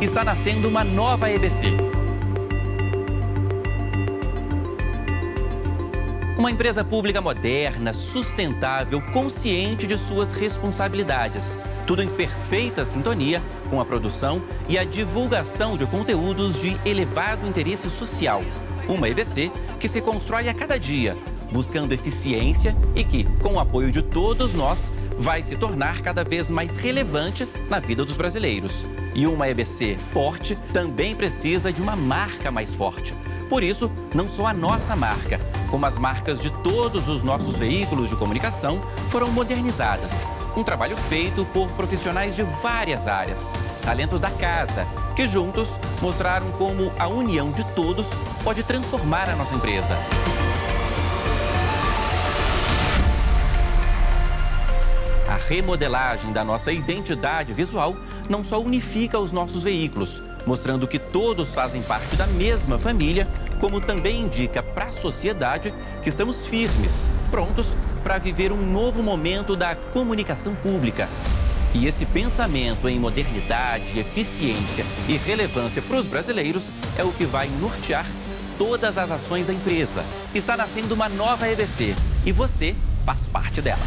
está nascendo uma nova EBC. Uma empresa pública moderna, sustentável, consciente de suas responsabilidades. Tudo em perfeita sintonia com a produção e a divulgação de conteúdos de elevado interesse social. Uma EBC que se constrói a cada dia, buscando eficiência e que, com o apoio de todos nós, vai se tornar cada vez mais relevante na vida dos brasileiros. E uma EBC forte também precisa de uma marca mais forte. Por isso, não só a nossa marca, como as marcas de todos os nossos veículos de comunicação foram modernizadas. Um trabalho feito por profissionais de várias áreas, talentos da casa, que juntos mostraram como a união de todos pode transformar a nossa empresa. Remodelagem da nossa identidade visual não só unifica os nossos veículos, mostrando que todos fazem parte da mesma família, como também indica para a sociedade que estamos firmes, prontos para viver um novo momento da comunicação pública. E esse pensamento em modernidade, eficiência e relevância para os brasileiros é o que vai nortear todas as ações da empresa. Está nascendo uma nova EBC e você faz parte dela.